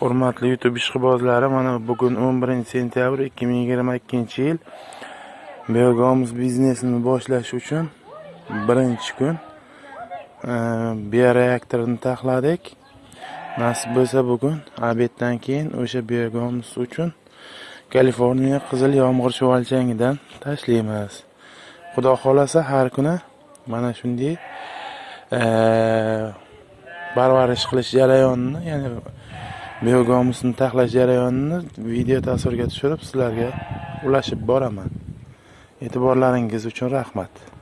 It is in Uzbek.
Hurmatli YouTube ishqibozlari, mana bugun 11 sentyabr 2022 yil. Biogomiz biznesini boshlash uchun birinchi kun e, bioreaktorni taxladik. Nasib bo'lsa bugun obeddan keyin o'sha biogomiz uchun Kaliforniya qizil yomg'ir chuvalchangidan tashlaymiz. Xudo xohlasa har kuni mana shunday e, parvarish qilish jarayonini, ya'ni biogomusni taxlash jarayonini video tasvirga tushirib sizlarga ulashib boraman. E'tiborlaringiz uchun rahmat.